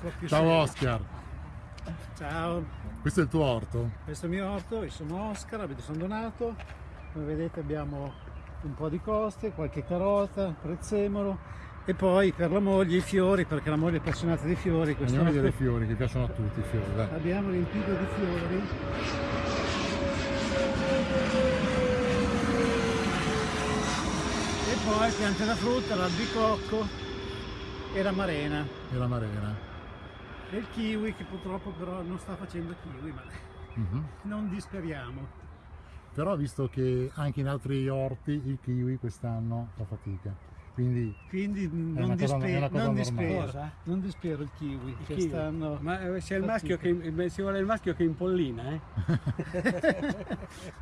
Ciao serio. Oscar, Ciao, questo è il tuo orto? questo è il mio orto, io sono Oscar, abito San Donato, come vedete abbiamo un po' di coste, qualche carota, prezzemolo e poi per la moglie i fiori, perché la moglie è appassionata di fiori. Andiamo a vedere i fiori che piacciono a tutti i fiori, dai. Abbiamo riempito di fiori. E poi piante da frutta, l'albicocco e la marena. E la marena. E il kiwi che purtroppo però non sta facendo kiwi, ma Mhm. non disperiamo. Però visto che anche in altri orti il kiwi quest'anno fa fatica. Quindi Quindi non, una cosa- non dispero, non dispero il kiwi, Il che kiwi. stanno... Ma eh, c'è il maschio che, ci vuole il maschio che impollina, eh?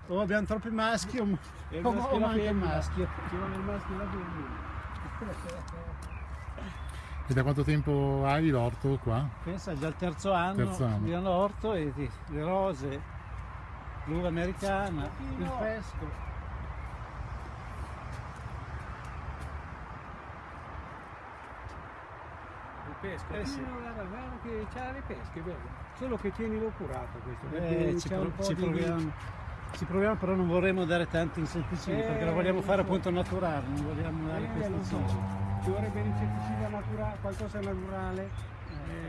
O abbiamo troppi maschi o, E il maschio o manca il maschio. Ci vuole il maschio e la femmina. e da quanto tempo hai l'orto qua? Pensa già al terzo anno, Terzo anno. di all'orto e di- le rose, l'uva americana, il pesco. Il pesco. Eh sì. Guarda, guarda che c'ha le pesche, vedi? Solo che tienilo curato questo, Eh, perché ci, pro- un po' ci di... proviamo. Ci proviamo, però non vorremmo dare tanti insetticidi Eh, perché lo vogliamo fare so. appunto naturale, non vogliamo dare Eh, non Ci vorrebbe l'insetticida naturale, qualcosa naturale. eh,